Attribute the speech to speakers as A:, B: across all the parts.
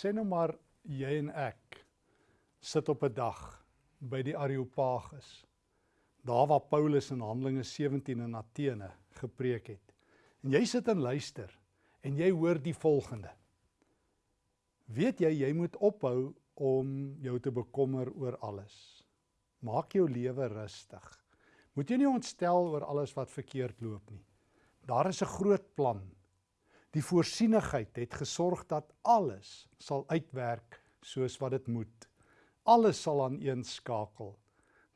A: Sê nou maar jy en ek sit op 'n dag by die Areopagus. Daar waar Paulus in Handelinge 17 in Athene gepreek het. En jy sit en luister en jy hoor die volgende. Weet jy jy moet ophou om jou te bekommer oor alles. Maak jou lewe rustig. Moet jy nie ontstel oor alles wat verkeerd loop nie. Daar is 'n groot plan. Die voorsienigheid het gesorg dat alles sal uitwerk soos wat dit moet. Alles sal aan een skakel.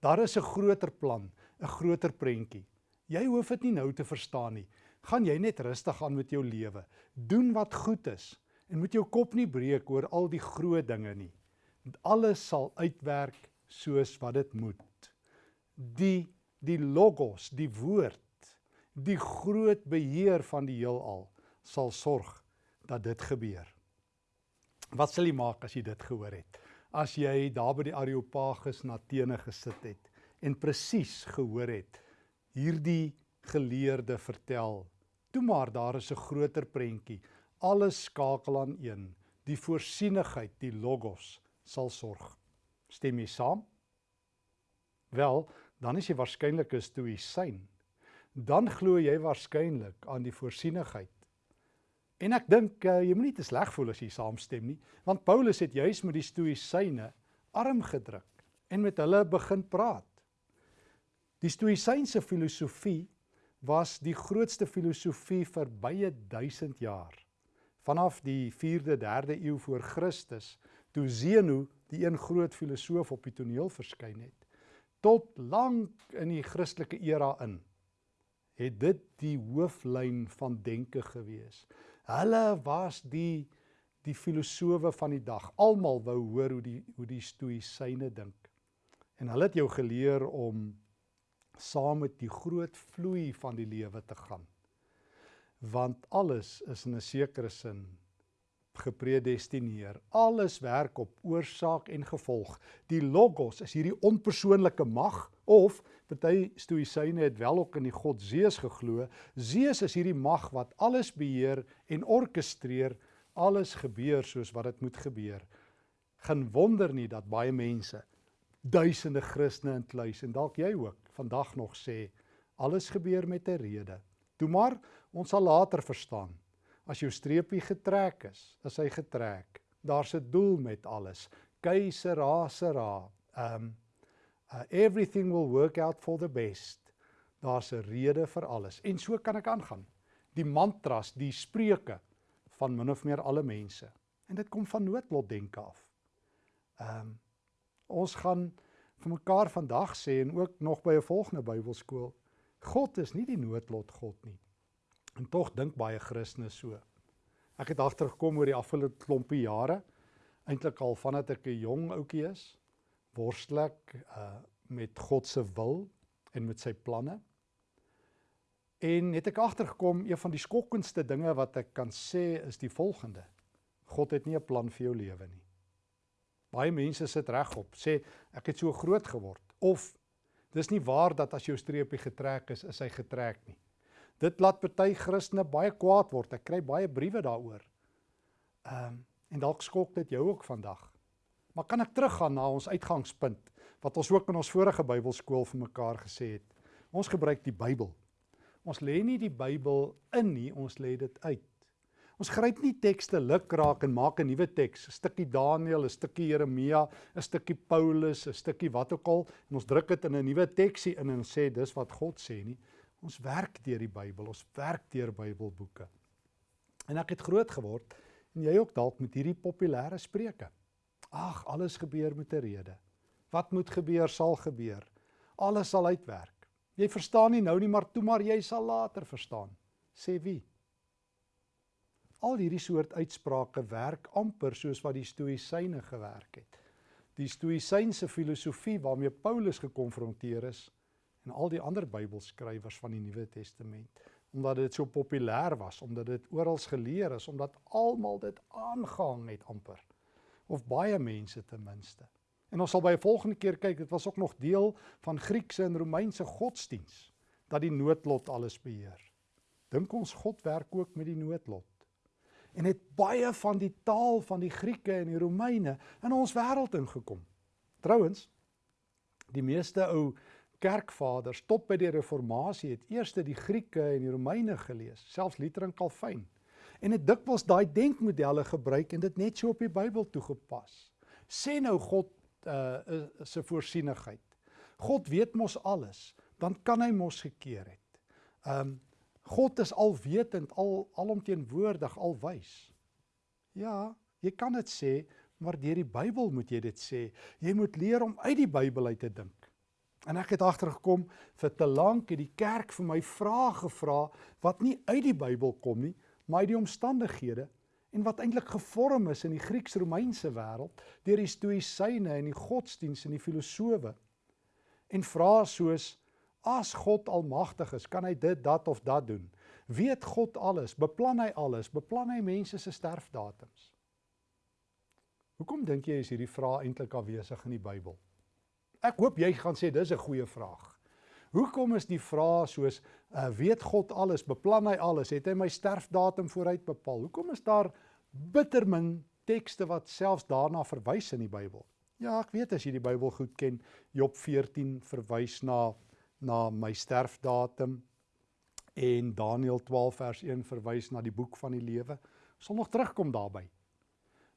A: Daar is 'n groter plan, 'n groter prentjie. Jy hoef dit nie nou te verstaan nie. Gaan jy net rustig aan met jou lewe. Doen wat goed is en moet jou kop nie breek oor al die groot dinge nie alles sal uitwerk soos wat dit moet. Die die logos, die woord, die groot beheer van die heelal sal sorg dat dit gebeur. Wat sal jy maak as jy dit gehoor het? As jy daar by die Areopagus na Athene gesit het en presies gehoor het hierdie geleerde vertel, toe maar daar is 'n groter prentjie. Alles skakel aan een, die voorsienigheid, die logos sal sorg. Stem jy saam? Wel, dan is jy waarskynlik 'n stoïsyn. Dan glo jy waarskynlik aan die voorsienigheid. En ek dink uh, jy moenie te sleg voel as jy saamstem nie, want Paulus het juis met die stoïsyne arm gedruk en met hulle begin praat. Die stoïsynse filosofie was die grootste filosofie vir baie duisend jaar. Vanaf die 4de, 3de eeu voor Christus toe Zeno, die een groot filosoof op die toneel verskyn het, tot lank in die Christelike era in, het dit die hooflyn van denke gewees. Hulle was die die filosowe van die dag. Almal wou hoor hoe die hoe die stoïsyne dink. En hulle het jou geleer om saam met die groot vloei van die lewe te gaan. Want alles is in 'n sekere sin gepredestineer. Alles werk op oorsaak en gevolg. Die logos is hierdie onpersoonlike mag of party stoïsyne het wel ook in die god Zeus geglo. Zeus is hierdie mag wat alles beheer en orkestreer. Alles gebeur soos wat dit moet gebeur. Geen wonder nie dat baie mense, duisende Christene inkluis en dalk jy ook vandag nog sê alles gebeur met 'n rede. Toe maar ons sal later verstaan As jou streepie getrek is, is hy getrek. Daar's 'n doel met alles. Keisera sera. Um uh, everything will work out for the best. Daar's 'n rede vir alles. En so kan ek aangaan. Die mantras, die spreuke van min of meer alle mense. En dit kom van noodlot denke af. Um ons gaan vir mekaar vandag sê en ook nog by 'n volgende Bybelskool. God is nie die noodlot God nie. En tog dink baie Christene so. Ek het agtergekom oor die afgelope klompie jare, eintlik al vandat ek 'n jong ouetjie is, worstel ek uh met God se wil en met sy planne. En het ek agtergekom een van die skokkendste dinge wat ek kan sê is die volgende. God het nie 'n plan vir jou lewe nie. Baie mense sit regop, sê ek het so groot geword of dis nie waar dat as jou streepie getrek is, is hy getrek nie. Dit laat party Christene baie kwaad word. Ek kry baie briewe daaroor. Ehm um, en dalk skok dit jou ook vandag. Maar kan ek teruggaan na ons uitgangspunt wat ons ook in ons vorige Bybelskool vir mekaar gesê het. Ons gebruik die Bybel. Ons lê nie die Bybel in nie, ons lê dit uit. Ons gryp nie tekste lukraak en maak 'n nuwe teks, 'n stukkie Daniël, 'n stukkie Jeremia, 'n stukkie Paulus, 'n stukkie wat ook al en ons druk dit in 'n nuwe teksie in en sê dis wat God sê nie. Ons werk deur die Bybel, ons werk deur Bybelboeke. En ek het groot geword en jy ook dalk met hierdie populêre spreuke. Ag, alles gebeur met 'n rede. Wat moet gebeur, sal gebeur. Alles sal uitwerk. Jy verstaan nie nou nie, maar toe maar jy sal later verstaan. Sê wie? Al hierdie soort uitsprake werk amper soos wat die stoïsyne gewerk het. Die stoïsynse filosofie waarmee Paulus gekonfronteer is, en al die ander Bybelskrywers van die Nuwe Testament omdat dit so populêr was, omdat dit oral geleer is, omdat almal dit aangehang het amper of baie mense ten minste. En ons sal by 'n volgende keer kyk, dit was ook nog deel van Griekse en Romeinse godsdiens dat die noodlot alles beheer. Dink ons God werk ook met die noodlot. en het baie van die taal van die Grieke en die Romeine in ons wêreld ingekom. Trouwens, die meeste ou kerkvaders tot by die reformatie het eers die Grieke en die Romeine gelees, selfs Luther en Calvin. En het dikwels daai denkmodelle gebruik en dit net so op die Bybel toegepas. Sê nou God uh se voorsienigheid. God weet mos alles, dan kan hy mos gekeer het. Um God is alwetend, al alomteenwoordig, alwys. Ja, jy kan dit sê, maar deur die Bybel moet jy dit sê. Jy moet leer om uit die Bybel uit te dink. En ek het agtergekom vir te lank het die kerk vir my vrae gevra wat nie uit die Bybel kom nie, maar uit die omstandighede en wat eintlik gevorm is in die Grieks-Romeinse wêreld deur die stoïsyne en die godsdiens en die filosowe. En vrae soos as God almagtig is, kan hy dit, dat of dat doen? Weet God alles? Beplan hy alles? Beplan hy mense se sterfdatums? Hoekom dink jy is hierdie vrae eintlik afwesig in die Bybel? Ek hoop jy gaan sê dis 'n goeie vraag. Hoekom is die vraag soos uh, weet God alles, beplan hy alles, het hy my sterfdatum vooruit bepaal? Hoekom is daar bitter min tekste wat selfs daarna verwys in die Bybel? Ja, ek weet as jy die Bybel goed ken, Job 14 verwys na na my sterfdatum en Daniël 12 vers 1 verwys na die boek van die lewe. Sal nog terugkom daarby.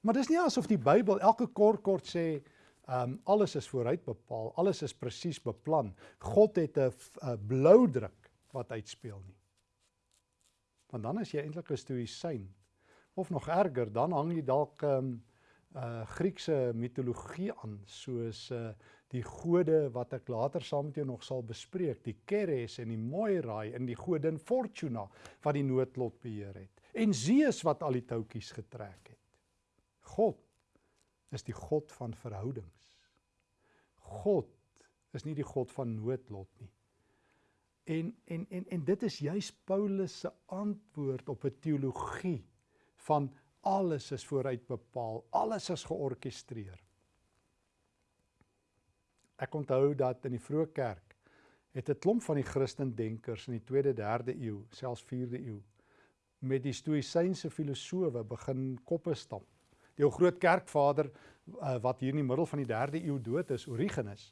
A: Maar dis nie asof die Bybel elke kort kort sê Ehm um, alles is vooruit bepaal, alles is presies beplan. God het 'n blou druk wat uitspeel nie. Want dan is jy eintlik 'n stoïsyn of nog erger, dan hang jy dalk ehm um, uh Griekse mitologie aan soos uh die gode wat ek later saam met jou nog sal bespreek, die Keres en die Moirai en die godin Fortuna wat die noodlot beheer het en Zeus wat al die touwtjies getrek het. God is die God van verhoudings. God is nie die God van noodlot nie. En en en en dit is juis Paulus se antwoord op 'n teologie van alles is vooruit bepaal, alles is georkestreer. Ek onthou dat in die vroeë kerk het 'n klomp van die Christendenkers in die 2de, 3de eeu, selfs 4de eeu met die stoïsynse filosowe begin koppe stamp. Die ou groot kerkvader uh, wat hier in die middel van die 3de eeu dood is, Origenes,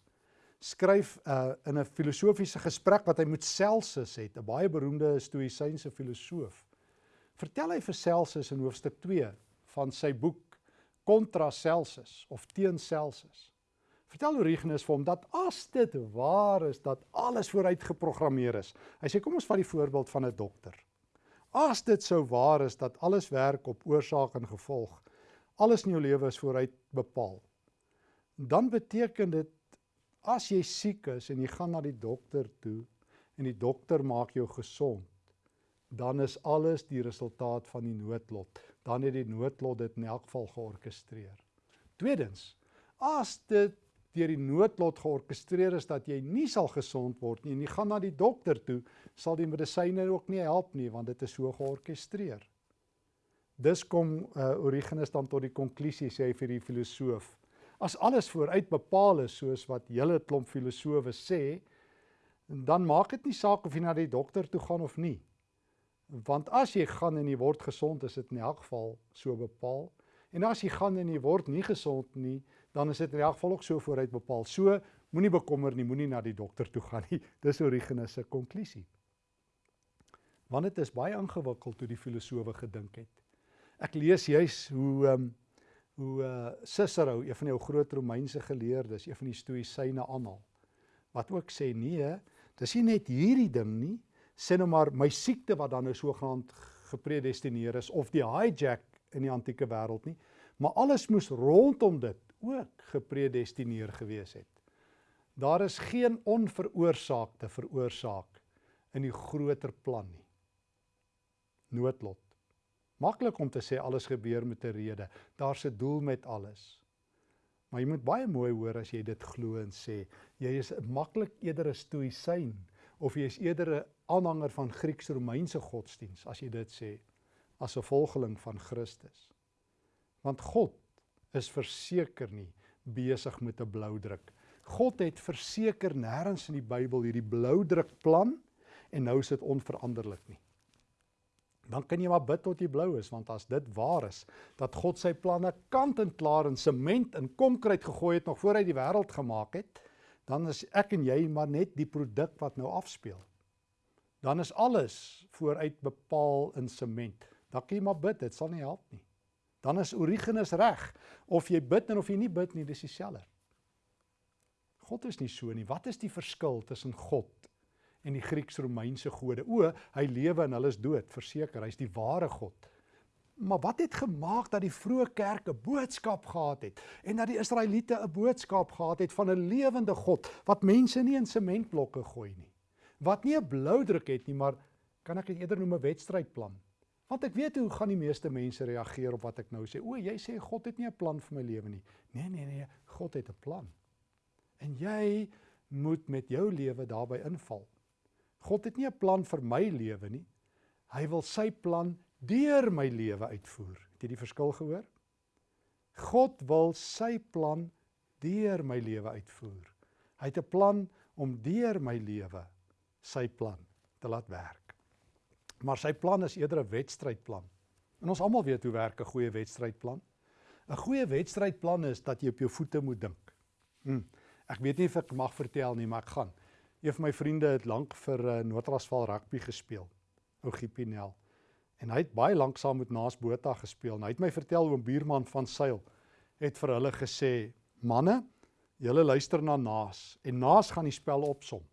A: skryf uh, in 'n filosofiese gesprek wat hy met Celsus het, 'n baie beroemde stoïsynse filosoof. Vertel hy vir Celsus in hoofstuk 2 van sy boek Contra Celsus of teen Celsus. Vertel Origenes vir hom dat as dit waar is dat alles vooruit geprogrammeer is. Hy sê kom ons vat die voorbeeld van 'n dokter. As dit sou waar is dat alles werk op oorsaak en gevolg, alles in jou lewe is vooruit bepaal. Dan beteken dit as jy siek is en jy gaan na die dokter toe en die dokter maak jou gesond, dan is alles die resultaat van die noodlot. Dan het die noodlot dit in elk geval georkestreer. Tweedens, as dit deur die noodlot georkestreer is dat jy nie sal gesond word nie en jy gaan na die dokter toe, sal die medisyne ook nie help nie want dit is so georkestreer. Dis kom uh, Origenes dan tot die konklusie sê hy vir die filosoof. As alles vooruit bepaal is soos wat julle klomp filosowe sê, dan maak dit nie saak of jy na die dokter toe gaan of nie. Want as jy gaan en jy word gesond, is dit in elk geval so bepaal. En as jy gaan en jy word nie gesond nie, dan is dit in elk geval ook so vooruit bepaal. So moenie bekommer nie, moenie na die dokter toe gaan nie. Dis Origenes se konklusie. Want dit is baie ingewikkeld hoe die filosowe gedink het. Ek lees juis hoe ehm um, hoe uh, Cicero, een van die groot Romeinse geleerdes, een van die stoïsyne aanhaal. Wat ook sê nee, dis nie net hierdie ding nie, sê nou maar my siekte wat dan nou sogenaamd gepredestineer is of die hijack in die antieke wêreld nie, maar alles moes rondom dit ook gepredestineer gewees het. Daar is geen onveroorsaakte veroorsaak in die groter plan nie. Noodlot. Maklik om te sê alles gebeur met 'n rede. Daar's 'n doel met alles. Maar jy moet baie mooi hoor as jy dit glo en sê, jy is maklik eerder 'n stoïsyn of jy is eerder 'n aanhanger van Grieks-Romeinse godsdiens as jy dit sê as 'n volgeling van Christus. Want God is verseker nie besig met 'n blou druk. God het verseker nêrens in die Bybel hierdie blou druk plan en nou is dit onveranderlik nie. Dan kan jy maar bid tot jy blou is want as dit waar is dat God sy planne kant en klaar in sement en konkreet gegooi het nog voor hy die wêreld gemaak het, dan is ek en jy maar net die produk wat nou afspeel. Dan is alles vooruit bepaal in sement. Dan kan jy maar bid, dit sal nie help nie. Dan is Origenes reg of jy bid en of jy nie bid nie, dis dieselfde. God is nie so nie. Wat is die verskil tussen God en die Grieks-Romeinse gode. O, hy lewe en hulle is dood, verseker, hy's die ware God. Maar wat het gemaak dat die vroeë kerk 'n boodskap gehad het en dat die Israeliete 'n boodskap gehad het van 'n lewende God wat mense nie in sementblokke gooi nie. Wat nie 'n blou druk het nie, maar kan ek dit eerder noem 'n wedstrydplan. Want ek weet hoe gaan die meeste mense reageer op wat ek nou sê. O, jy sê God het nie 'n plan vir my lewe nie. Nee, nee, nee, God het 'n plan. En jy moet met jou lewe daarbey inval. God het nie 'n plan vir my lewe nie. Hy wil sy plan deur my lewe uitvoer. Het jy die verskil gehoor? God wil sy plan deur my lewe uitvoer. Hy het 'n plan om deur my lewe sy plan te laat werk. Maar sy plan is eerder 'n wedstrydplan. En ons almal weet hoe werk 'n goeie wedstrydplan. 'n Goeie wedstrydplan is dat jy op jou voete moet dink. Hm. Ek weet nie of ek mag vertel nie, maar ek gaan. Een van my vriende het lank vir uh, Noordrasval rugby gespeel. Ou Giepinel. En hy het baie lank saam met Naas Botha gespeel. En hy het my vertel oom Buurman van Sail het vir hulle gesê: "Manne, julle luister na Naas en Naas gaan die spel opsom."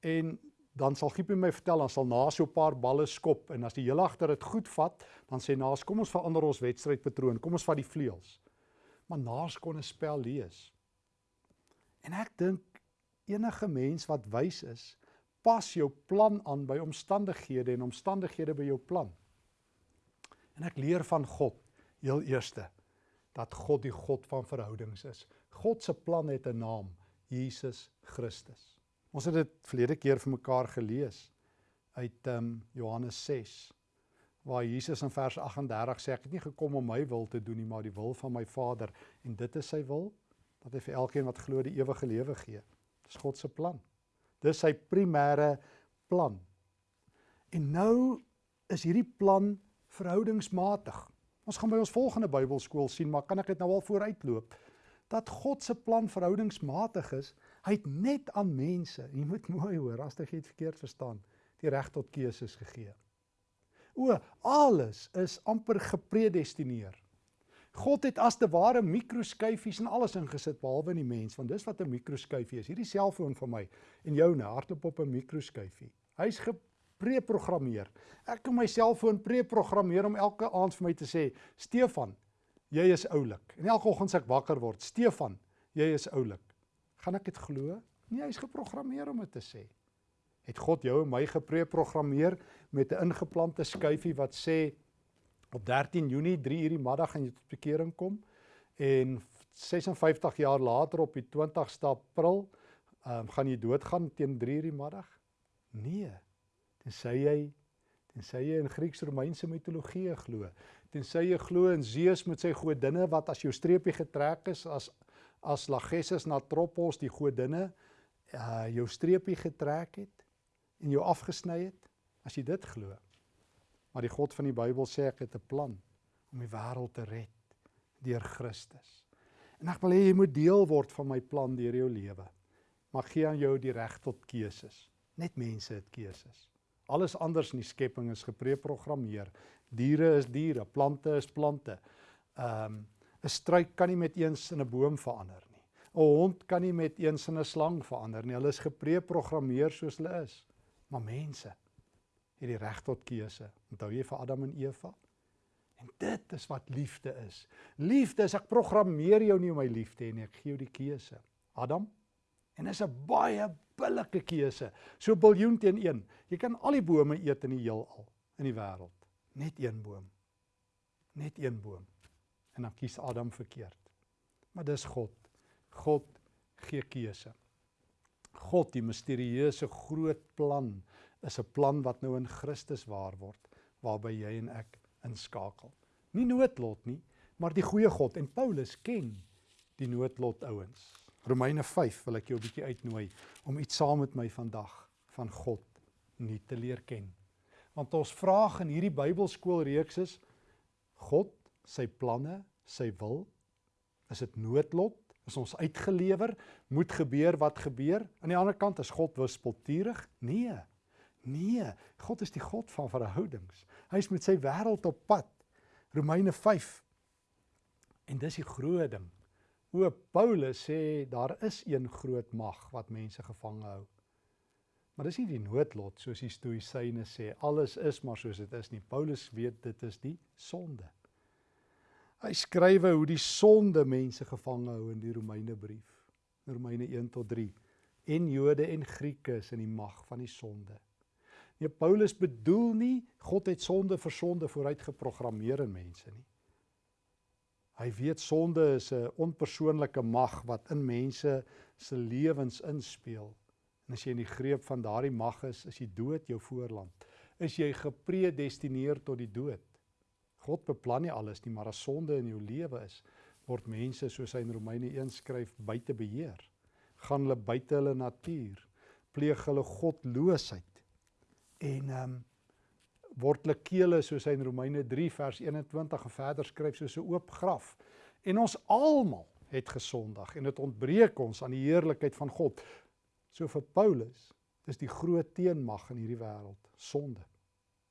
A: En dan sal Giepie my vertel dan sal Naas so 'n paar balle skop en as die hele agter dit goed vat, dan sê Naas: "Kom ons verander ons wedstrydpatroon. Kom ons vat die vleuels." Maar Naas kon 'n spel lees. En ek dink enige mens wat wys is, pas jou plan aan by omstandighede en omstandighede by jou plan. En ek leer van God heel eerste dat God die God van verhoudings is. God se plan het 'n naam, Jesus Christus. Ons het dit verlede keer vir mekaar gelees uit ehm um, Johannes 6 waar Jesus in vers 38 sê ek het nie gekom om my wil te doen nie maar die wil van my Vader en dit is sy wil dat hy vir elkeen wat glo die ewige lewe gee. Dis God se plan. Dis sy primêre plan. En nou is hierdie plan verhoudingsmatig. Ons gaan by ons volgende Bybelskool sien, maar kan ek dit nou al vooruitloop dat God se plan verhoudingsmatig is. Hy het net aan mense, jy moet mooi hoor, as jy dit verkeerd verstaan, die reg tot keuses gegee. O, alles is amper gepredestineer. God het as te ware mikroskyfies en alles ingesit behalwe in die mens, want dis wat 'n mikroskyfie is. Hierdie selfoon van my en joune hardloop op 'n mikroskyfie. Hy's gepreprogrammeer. Ek kan my selfoon preprogrammeer om elke aand vir my te sê, "Stefan, jy is oulik." En elke oggend as ek wakker word, "Stefan, jy is oulik." Gaan ek dit glo? Nee, hy's geprogrammeer om dit te sê. Het God jou en my gepreprogrammeer met 'n ingeplante skyfie wat sê op 13 Junie 3 uur die middag gaan jy tot bekering kom en 56 jaar later op die 20ste April um, gaan jy doodgaan teen 3 uur die middag? Nee. Tensy jy tensy jy in Grieks-Romeinse mitologie glo. Tensy jy glo in Zeus met sy godinne wat as jou streepie getrek is as as Lachesis na Tropos die godinne uh jou streepie getrek het en jou afgesny het. As jy dit glo, Maar die God van die Bybel sê ek het 'n plan om die wêreld te red deur Christus. En ek wil hê jy moet deel word van my plan deur jou lewe. Maar gee aan jou die reg tot keuses. Net mense het keuses. Alles anders in die skepping is gepreprogrammeer. Diere is diere, plante is plante. Ehm um, 'n struik kan nie met eens in 'n boom verander nie. 'n Hond kan nie met eens in 'n slang verander nie. Hulle is gepreprogrammeer soos hulle is. Maar mense het die reg tot keuse. Onthou jy vir Adam en Eva? En dit is wat liefde is. Liefde is ek programmeer jou nie om my lief te hê nie, ek gee jou die keuse. Adam en is 'n baie billike keuse. So biljoen teen 1. Jy kan al die bome eet in die heelal in die wêreld. Net een boom. Net een boom. En dan kies Adam verkeerd. Maar dis God. God gee keuse. God die misterieuse groot plan is 'n plan wat nou in Christus waar word waarby jy en ek inskakel. Nie noodlot nie, maar die goeie God en Paulus ken die noodlot ouens. Romeine 5 wil ek jou 'n bietjie uitnooi om iets saam met my vandag van God nie te leer ken. Want ons vraag in hierdie Bybelskoolreeks is God, sy planne, sy wil, is dit noodlot? Is ons uitgelewer? Moet gebeur wat gebeur? Aan die ander kant is God wispelturig? Nee. Nee, God is die God van verhoudings. Hy is met sy wêreld op pad. Romeine 5. En dis die groot ding. O Paulus sê daar is een groot mag wat mense gevange hou. Maar dis nie die noodlot soos die stoïsyne sê alles is maar soos dit is nie. Paulus weet dit is die sonde. Hy skrywe hoe die sonde mense gevange hou in die Romeine brief. Romeine 1 tot 3. En Jode en Grieke is in die mag van die sonde. Nee, Paulus bedoel nie God het sonde vir sonde vooruit geprogrammeer in mense nie. Hy weet sonde is 'n onpersoonlike mag wat in mense se lewens inspeel. En as jy in die greep van daardie mag is, is die dood jou voorland. Is jy gepredestineer tot die dood? God beplan nie alles nie, maar as sonde in jou lewe is, word mense soos hy in Romeine 1 skryf buite beheer. Gaan hulle buite hulle natuur, pleeg hulle godloosheid. En ehm um, word hulle kele soos hy in Romeine 3 vers 21 en verder skryf soos 'n oop graf. En ons almal het gesondig en dit ontbreek ons aan die heerlikheid van God. So vir Paulus, dis die groot teenmag in hierdie wêreld, sonde.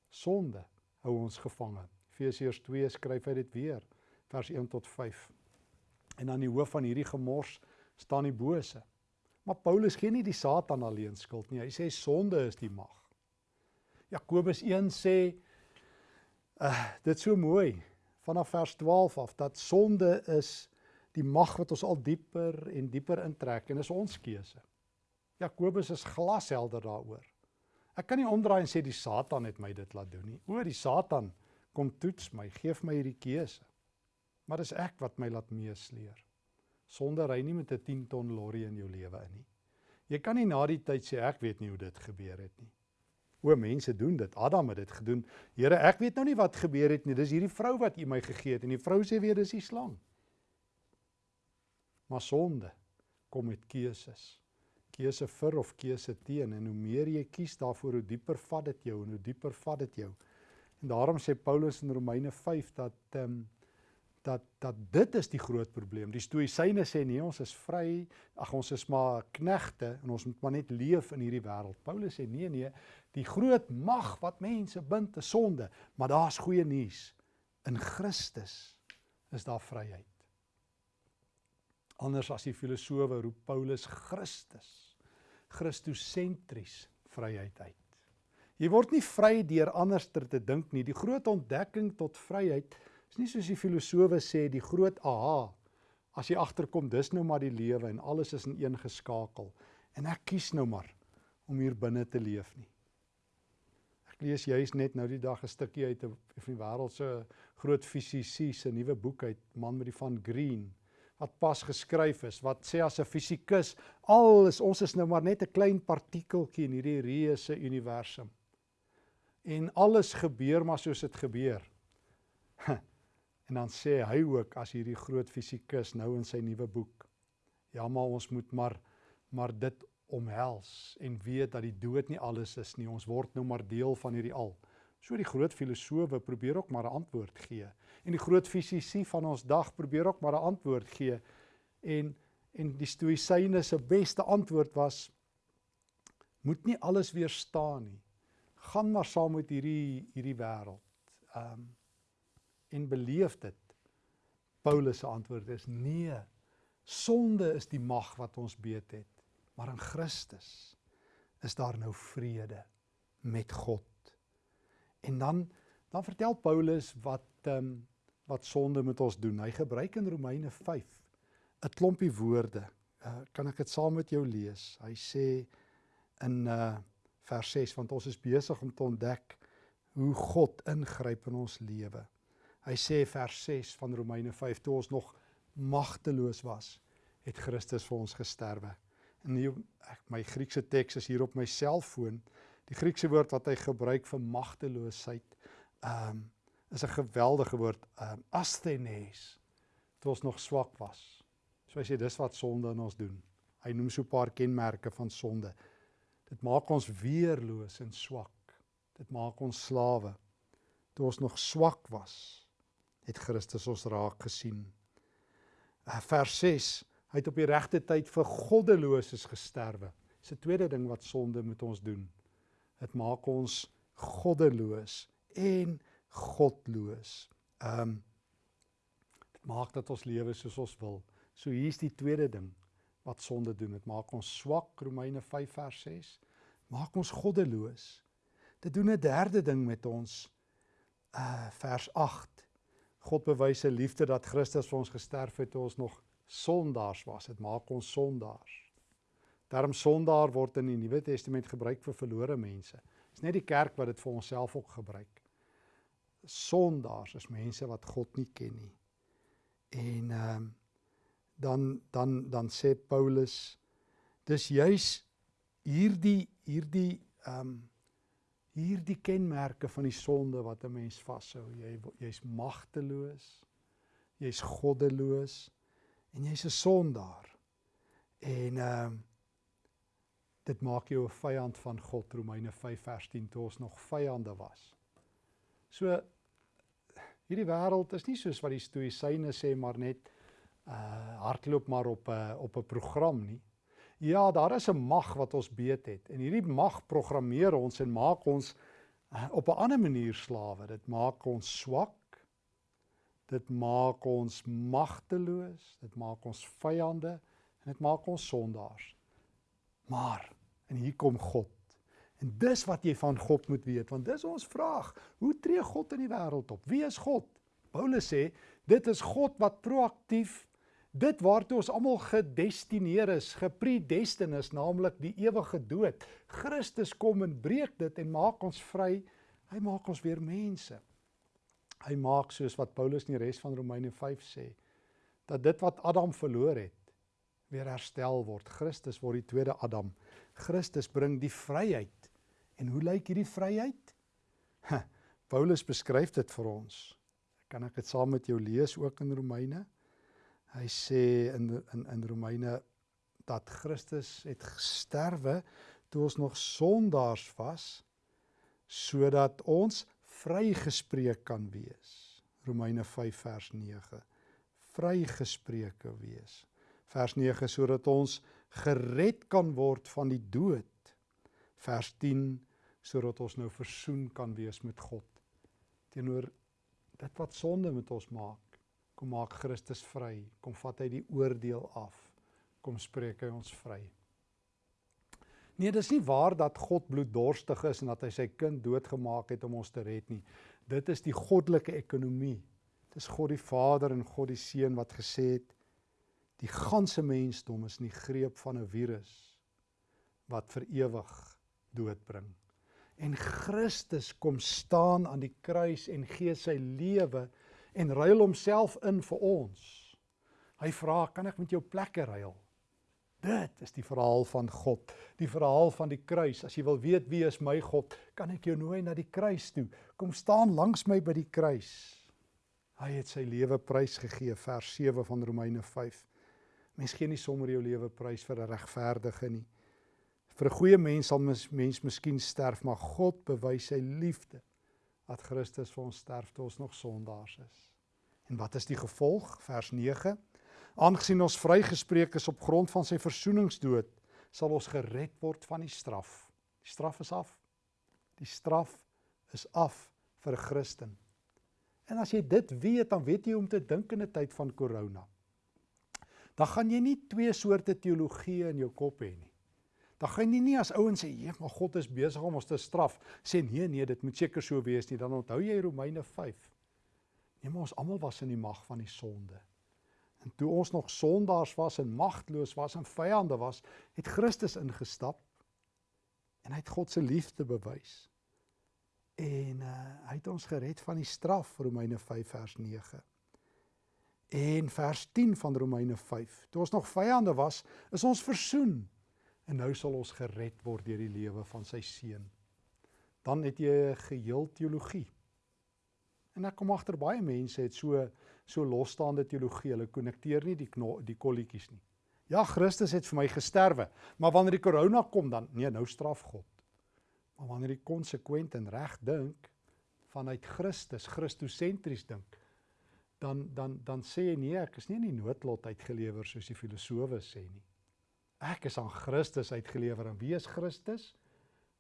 A: Sonde hou ons gevange. Efesiërs 2 skryf hy dit weer, vers 1 tot 5. En aan die hoof van hierdie gemors staan die bose. Maar Paulus gee nie die Satan alleen skuld nie. Hy sê sonde is die mag. Jakobus 1 sê uh dit so mooi vanaf vers 12 af dat sonde is die mag wat ons al dieper en dieper intrek en is ons keuse. Jakobus is glashelder daaroor. Ek kan nie omdraai en sê die Satan het my dit laat doen nie. O, die Satan kom toets my, gee my hierdie keuse. Maar dis ek wat my laat meesleer. Sonde ry nie met 'n 10 ton lorry in jou lewe in nie. Jy kan nie na die tyd sê ek weet nie hoe dit gebeur het nie. O mense doen dit. Adam het dit gedoen. Here, ek weet nou nie wat gebeur het nie. Dis hierdie vrou wat U my gegee het en die vrou sê weer dis die slang. Maar sonde kom met keuses. Keuse vir of keuse teen en hoe meer jy kies daarvoor, hoe dieper vat dit jou en hoe dieper vat dit jou. En daarom sê Paulus in Romeine 5 dat ehm um, dat dat dit is die groot probleem. Die stoïsyne sê nee, ons is vry, ag ons is maar knegte en ons moet maar net leef in hierdie wêreld. Paulus sê nee nee, die groot mag wat mense bind is sonde, maar daar's goeie nuus. In Christus is daar vryheid. Anders as die filosowe roep Paulus Christus, Christosentries vryheid uit. Jy word nie vry deur anderster te dink nie. Die groot ontdekking tot vryheid is nie soos die filosowe sê die groot aha as jy agterkom dis nou maar die lewe en alles is in een geskakel en ek kies nou maar om hier binne te leef nie. Ek lees juis net nou die dag 'n stukkie uit 'n van die wêreld se groot fisici se nuwe boek uit man met die van Green wat pas geskryf is wat sê as 'n fisikus al is ons is nou maar net 'n klein partikeltjie in hierdie reuse universum. En alles gebeur maar soos dit gebeur. En dan sê hy ook as hierdie groot fisikus nou in sy nuwe boek. Ja, maar ons moet maar maar dit omhels en weet dat die dood nie alles is nie. Ons word nou maar deel van hierdie al. So die groot filosowe probeer ook maar 'n antwoord gee. En die groot fisici van ons dag probeer ook maar 'n antwoord gee. En en die stoïsyne se beste antwoord was moet nie alles weerstaan nie. Gaan maar saam met hierdie hierdie wêreld. Ehm um, en beleef dit. Paulus se antwoord is nee. Sonde is die mag wat ons beet het, maar in Christus is daar nou vrede met God. En dan dan vertel Paulus wat ehm um, wat sonde met ons doen. Hy gebruik in Romeine 5 'n klompie woorde. Uh, kan ek dit saam met jou lees? Hy sê in uh vers 6 want ons is besig om te ontdek hoe God ingryp in ons lewe. Hy sê vers 6 van Romeine 5 toe ons nog magteloos was, het Christus vir ons gesterwe. En hier ek my Griekse teks is hier op my selfoon. Die Griekse woord wat hy gebruik vir magteloosheid, ehm um, is 'n geweldige woord, ehm um, asthenes. Toe ons nog swak was. So hy sê dis wat sonde in ons doen. Hy noem so 'n paar kenmerke van sonde. Dit maak ons weerloos en swak. Dit maak ons slawe. Toe ons nog swak was, het Christus ons raak gesien. Uh, vers 6: Hy het op die regte tyd vir goddeloses gesterwe. Dis 'n tweede ding wat sonde met ons doen. Dit maak ons goddeloos en godloos. Ehm um, dit maak dat ons lewe soos ons wil. So hier's die tweede ding wat sonde doen. Dit maak ons swak, Romeine 5 vers 6. Maak ons goddeloos. Dit doen 'n derde ding met ons. Uh vers 8. God bewys sy liefde dat Christus vir ons gesterf het toe ons nog sondaars was. Dit maak ons sondaars. Daarom sondaar word in die Nuwe Testament gebruik vir verlore mense. Dis net die kerk wat dit vir onsself ook gebruik. Sondaars is mense wat God nie ken nie. En ehm um, dan dan dan sê Paulus dis juis hierdie hierdie ehm um, hierdie kenmerke van die sonde wat 'n mens vashou. Jy jy's magteloos. Jy's goddeloos en jy's 'n sondaar. En ehm um, dit maak jou 'n vyand van God. Romeine 5 vers 10 toe ons nog vyande was. So hierdie wêreld is nie soos wat die stoïsyne sê maar net uh hardloop maar op 'n uh, op 'n program nie. Ja, daar is 'n mag wat ons beet het en hierdie mag programmeer ons en maak ons uh, op 'n ander manier slawe. Dit maak ons swak. Dit maak ons magteloos, dit maak ons vyande en dit maak ons sondaars. Maar en hier kom God. En dis wat jy van God moet weet want dis ons vraag. Hoe tree God in die wêreld op? Wie is God? Paulus sê dit is God wat proaktief dit waartoe ons almal gedestineer is, gepredestin is, naamlik die ewige dood. Christus kom en breek dit en maak ons vry. Hy maak ons weer mense. Hy maak soos wat Paulus in die res van Romeine 5 sê, dat dit wat Adam verloor het, weer herstel word. Christus word die tweede Adam. Christus bring die vryheid. En hoe lyk hierdie vryheid? Paulus beskryf dit vir ons. Kan ek dit saam met jou lees ook in Romeine 5? Hy sê in in in Romeine dat Christus het gesterwe toe ons nog sondaars was sodat ons vrygespreek kan wees. Romeine 5 vers 9. Vrygespreek wees. Vers 9 sodat ons gered kan word van die dood. Vers 10 sodat ons nou versoen kan wees met God teenoor dit wat sonde met ons maak. Kom maak Christus vry. Kom vat hy die oordeel af. Kom spreek hy ons vry. Nee, dis nie waar dat God bloeddorstig is en dat hy sy kind doodgemaak het om ons te red nie. Dit is die goddelike ekonomie. Dis God die Vader en God die Seun wat gesê het die ganse mensdom is in die greep van 'n virus wat vir ewig dood bring. En Christus kom staan aan die kruis en gee sy lewe en ruil homself in vir ons. Hy vra, "Kan ek met jou plekke ruil?" Dit is die verhaal van God, die verhaal van die kruis. As jy wil weet wie is my God, kan ek jou nooi na die kruis toe. Kom staan langs my by die kruis. Hy het sy lewe prys gegee, vers 7 van Romeine 5. Mens gee nie sommer jou lewe prys vir 'n regverdige nie. Vir 'n goeie mens sal mens, mens miskien sterf, maar God bewys sy liefde dat Christus vir ons sterf toe ons nog sondaars is. En wat is die gevolg? Vers 9. Aangesien ons vrygespreek is op grond van sy versoeningsdood, sal ons gered word van die straf. Die straf is af. Die straf is af vir 'n Christen. En as jy dit weet, dan weet jy hoe om te dink in 'n tyd van korona. Dan gaan jy nie twee soorte teologie in jou kop hê nie. Dan gaan jy nie as ouens sê, "Ja, maar God is besig om ons te straf." Sê nee, nee, dit moet seker so wees nie. Dan onthou jy Romeine 5. Nee, maar ons almal was in die mag van die sonde. En toe ons nog sondaars was en magteloos was en vyande was, het Christus ingestap en hy het God se liefde bewys. En uh, hy het ons gered van die straf, Romeine 5 vers 9. En vers 10 van Romeine 5. Toe ons nog vyande was, is ons versoen en nou sal ons gered word deur die lewe van sy seun. Dan het jy 'n geheel teologie. En ek kom agter baie mense het so so losstaande teologie. Hulle konnekteer nie die kno, die kolletjies nie. Ja, Christus het vir my gesterwe, maar wanneer die korona kom dan nee, nou straf God. Maar wanneer jy konsekwent en reg dink vanuit Christus, Christosentries dink, dan dan dan sê jy nee, ek is nie in die noodlot uitgelewer soos die filosowe sê nie. Ek is aan Christus uitgelewer en wie is Christus?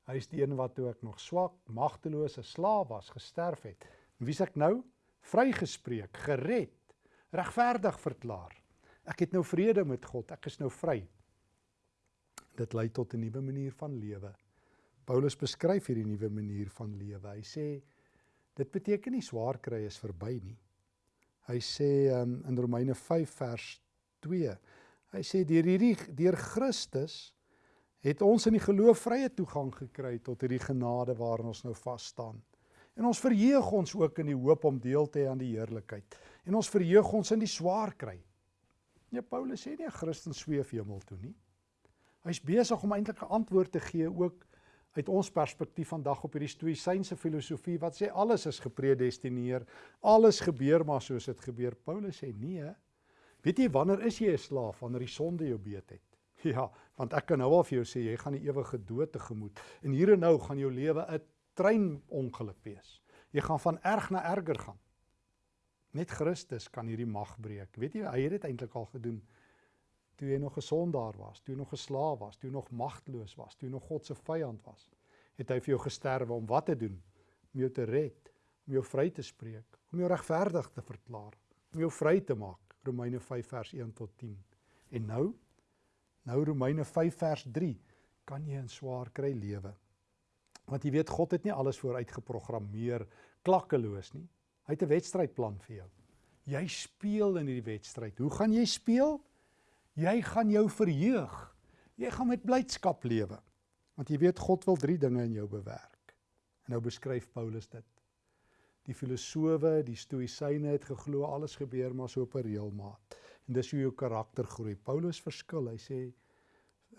A: Hy is die een wat toe ek nog swak, magtelose slaaf was, gesterf het. En wie's ek nou? Vrygespreek, gered, regverdig verklaar. Ek het nou vrede met God, ek is nou vry. Dit lei tot 'n nuwe manier van lewe. Paulus beskryf hierdie nuwe manier van lewe. Hy sê dit beteken nie swaar kry is verby nie. Hy sê um, in Romeine 5 vers 2. Hy sê deur hierdie deur Christus het ons in die geloof vrye toegang gekry tot hierdie genade waarin ons nou vas staan. En ons verheug ons ook in die hoop om deel te hê aan die heerlikheid. En ons verheug ons in die swaar kry. Nee, Paulus sê nie 'n Christen sweef hemel toe nie. Hy's besig om eintlik 'n antwoord te gee ook uit ons perspektief vandag op hierdie stoïsynse filosofie wat sê alles is gepredestineer, alles gebeur maar soos dit gebeur. Paulus sê nee. Weet jy wanneer is jy 'n slaaf wanneer die sonde jou beet het? Ja, want ek kan nou al vir jou sê jy gaan die ewige dood tegemoet. En hier en nou gaan jou lewe 'n treinongeluk wees. Jy gaan van erg na erger gaan. Net Christus kan hierdie mag breek. Weet jy, hy het dit eintlik al gedoen toe jy nog 'n sondaar was, toe jy nog 'n slaaf was, toe jy nog magteloos was, toe jy nog God se vyand was, het hy vir jou gesterwe om wat te doen? Om jou te red, om jou vry te spreek, om jou regverdig te verklaar, om jou vry te maak. Romeine 5 vers 1 tot 10. En nou, nou Romeine 5 vers 3, kan jy in swaar kry lewe. Want jy weet God het nie alles vooruit geprogrammeer klakkeloos nie. Hy het 'n wedstrydplan vir jou. Jy speel in hierdie wedstryd. Hoe gaan jy speel? Jy gaan jou verheug. Jy gaan met blydskap lewe. Want jy weet God wil drie dinge in jou bewerk. En nou beskryf Paulus dit. Die filosowe, die stoïsyne het geglo alles gebeur maar so op 'n reëlmaat. En dis hoe jou karakter groei. Paulus verskil. Hy sê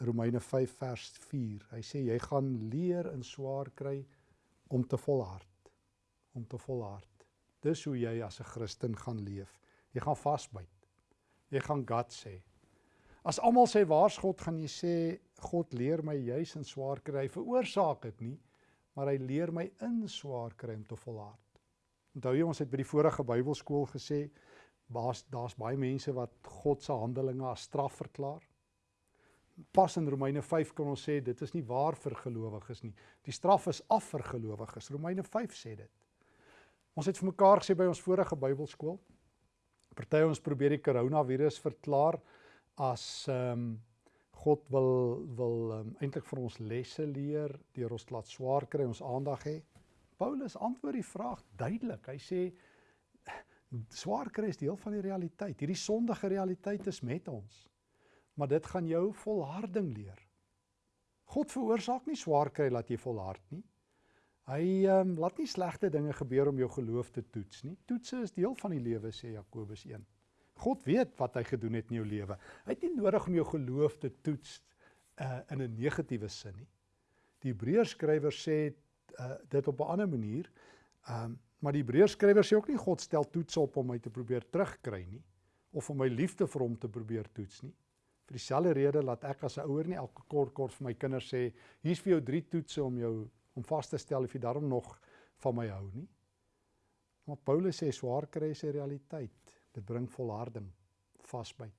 A: Romeine 5 vers 4. Hy sê jy gaan leer in swaar kry om te volhard. Om te volhard. Dis hoe jy as 'n Christen gaan leef. Jy gaan vasbyt. Jy gaan God sê. As almal sê waar's God, gaan jy sê God leer my juis in swaar kry. Hy veroorsaak dit nie, maar hy leer my in swaar kry om te volhard. Onthou jy ons het by die vorige Bybelskool gesê daar's daar's baie mense wat God se handelinge as straf verklaar. Pas in Romeine 5 kan ons sê dit is nie waar vir gelowiges nie. Die straf is af vir gelowiges. Romeine 5 sê dit. Ons het vir mekaar gesê by ons vorige Bybelskool. Party ons probeer die koronavirus verklaar as ehm um, God wil wil um, eintlik vir ons lesse leer deur ons laat swaar kry ons aandag hê. Paulus antwoord die vraag duidelik. Hy sê swaar kry is deel van die realiteit. Hierdie sondige realiteit is met ons. Maar dit gaan jou volharding leer. God veroorsaak nie swaar kry laat jy volhard nie. Hy ehm um, laat nie slegte dinge gebeur om jou geloof te toets nie. Toetse is deel van die lewe sê Jakobus 1. God weet wat hy gedoen het in jou lewe. Hy het nie nodig om jou geloof te toets uh in 'n negatiewe sin nie. Die Hebreërskrywer sê uh dit op 'n ander manier. Um maar die Hebreërskrywer sê ook nie God stel toets op om my te probeer terugkry nie of om my liefde vir hom te probeer toets nie. Vir dieselfde rede laat ek as 'n ouer nie elke kort kort vir my kinders sê hier's vir jou drie toetse om jou om vas te stel of jy daarom nog van my hou nie. Maar Paulus sê swaar kry is 'n realiteit. Dit bring volharding, vasbyt.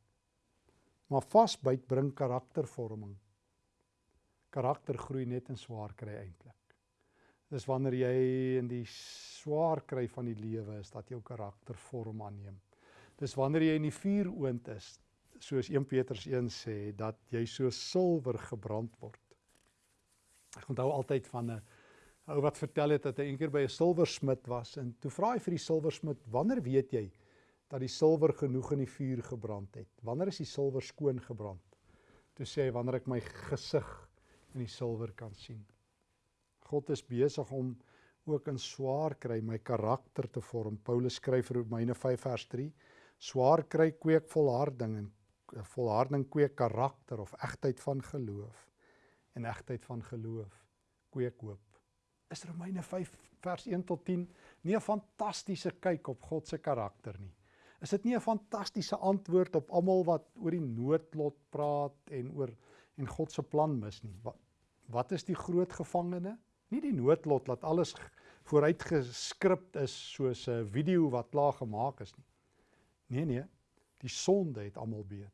A: Maar vasbyt bring karaktervorming. Karakter groei net in swaar kry eintlik. Dis wanneer jy in die swaar kry van die lewe is dat jou karakter vorm aanneem. Dis wanneer jy in die vuuroond is, soos 1 Petrus 1 sê, dat jy so silwer gebrand word. Ek onthou altyd van 'n ou wat vertel het dat hy eendag by 'n silwersmid was en toe vra hy vir die silwersmid, "Wanneer weet jy dat die silwer genoeg in die vuur gebrand het. Wanneer is die silwer skoon gebrand? Toe sê hy wanneer ek my gesig in die silwer kan sien. God is besig om ook in swaar kry my karakter te vorm. Paulus skryf in Romeine 5 vers 3: Swaar kry kweek volharding en volharding kweek karakter of egtheid van geloof en egtheid van geloof kweek hoop. Is Romeine 5 vers 1 tot 10 nie 'n fantastiese kyk op God se karakter nie? Is dit nie 'n fantastiese antwoord op almal wat oor die noodlot praat en oor en God se plan mis nie? Wat wat is die groot gevangene? Nie die noodlot dat alles vooruit geskryp is soos 'n video wat klaar gemaak is nie. Nee nee, die sonde het almal beet.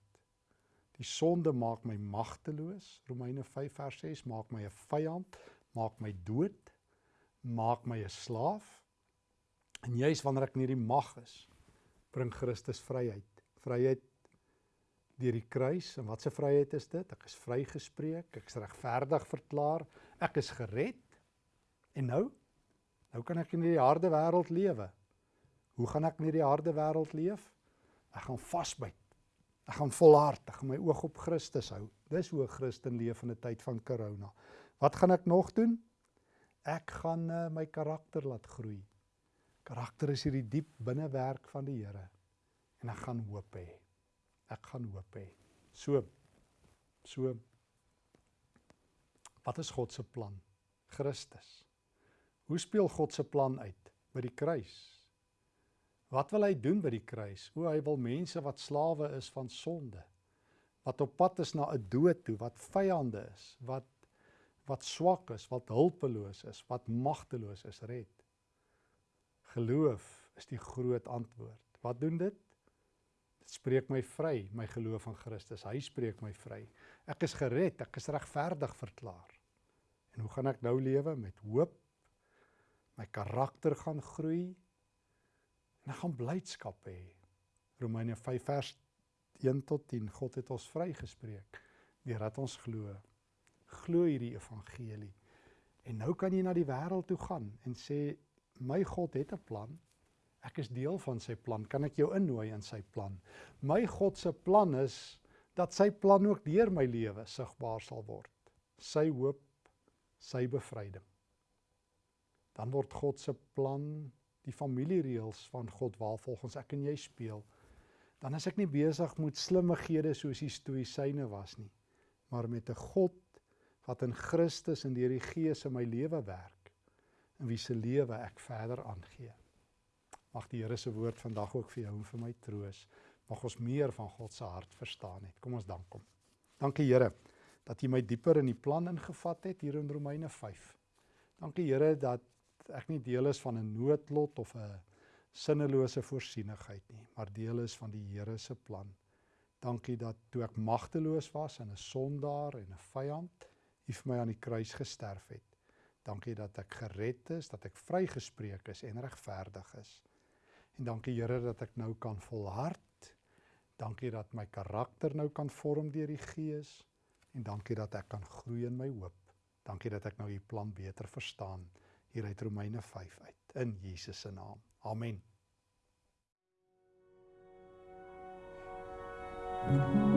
A: Die sonde maak my magteloos. Romeine 5 vers 6 maak my 'n vyand, maak my dood, maak my 'n slaaf. En juis wanneer ek in hierdie mag is, bring Christus vryheid. Vryheid deur die kruis en wat 'n vryheid is dit? Ek is vrygespreek, ek is regverdig verklaar, ek is gered. En nou? Nou kan ek in hierdie harde wêreld lewe. Hoe gaan ek in hierdie harde wêreld leef? Ek gaan vasbyt. Ek gaan volhard, ek gaan my oog op Christus hou. Dis hoe 'n Christen leef in 'n tyd van corona. Wat gaan ek nog doen? Ek gaan uh, my karakter laat groei. Karakter is hierdie diep binnewerk van die Here. En ek gaan hoop hê. Ek gaan hoop hê. So so Wat is God se plan? Christus. Hoe speel God se plan uit by die kruis? Wat wil hy doen by die kruis? O, hy wil mense wat slawe is van sonde, wat op pad is na 'n dood toe, wat vyande is, wat wat swak is, wat hulpeloos is, wat magteloos is, red. Geloof is die groot antwoord. Wat doen dit? Dit spreek my vry, my geloof in Christus. Hy spreek my vry. Ek is gered, ek is regverdig verklaar. En hoe gaan ek nou lewe met hoop? My karakter gaan groei en ek gaan blydskap hê. Romeine 5 vers 1 tot 10. God het ons vrygespreek deurdat ons glo. Glo hierdie evangelie. En nou kan jy na die wêreld toe gaan en sê my God het 'n plan. Ek is deel van sy plan. Kan ek jou innooi in sy plan? My God se plan is dat sy plan ook deur my lewe sigbaar sal word. Sy hoop, sy bevryding. Dan word God se plan die familiereëls van God waar volgens ek en jy speel. Dan is ek nie besig met slimmighede soos die stoïsyne was nie, maar met 'n God wat in Christus en deur die Gees in my lewe werk en wie se lewe ek verder aangee. Mag die Here se woord vandag ook vir jou en vir my troos. Mag ons meer van God se hart verstaan het. Kom ons dank hom. Dankie Here dat U my dieper in die plan ingevat het hier in Romeine 5. Dankie Here dat ek nie deel is van 'n noodlot of 'n sinnelose voorsienigheid nie, maar deel is van die Here se plan. Dankie dat toe ek magteloos was en 'n sondaar en 'n vyand, U vir my aan die kruis gesterf het. Dankie dat ek gered is, dat ek vrygespreek is en regverdig is. En dankie Here dat ek nou kan volhard. Dankie dat my karakter nou kan vorm deur die Gees en dankie dat ek kan groei in my hoop. Dankie dat ek nou u plan beter verstaan hier uit Romeine 5 uit in Jesus se naam. Amen. You.